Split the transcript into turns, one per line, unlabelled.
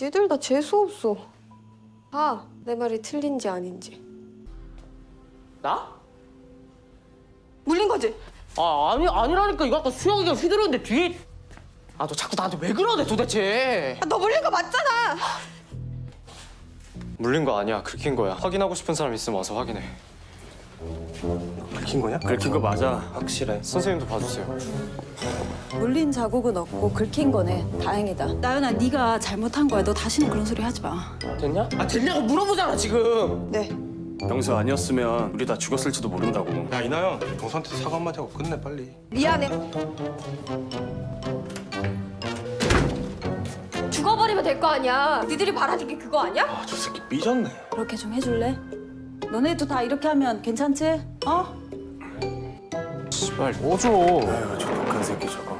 니들 다 재수없어. 아, 내 말이 틀린지 아닌지.
나?
물린 거지?
아 아니 아니라니까 이거 아까 수영이가 휘두르는데 뒤에 아 너 자꾸 나한테 왜 그러네 도대체
아, 너 물린 거 맞잖아!
물린 거 아니야. 긁힌 거야. 확인하고 싶은 사람 있으면 와서 확인해.
긁힌 거냐?
긁힌 거 맞아. 확실해. 선생님도 봐주세요.
물린 자국은 없고 긁힌 거네. 다행이다. 나연아, 네가 잘못한 거야. 너 다시는 그런 소리 하지 마.
됐냐? 아 됐냐고 물어보잖아 지금
네.
병수 아니었으면 우리 다 죽었을지도 모른다고. 야 이나영, 동서한테 사과 한마디 하고 끝내 빨리.
미안해. 죽어버리면 될 거 아니야. 니들이 바라는 게 그거 아니야?
아 저 새끼 삐졌네.
그렇게 좀 해줄래? 너네도 다 이렇게 하면 괜찮지? 어?
씨발 오줘.
아유 저 독한 새끼 저거.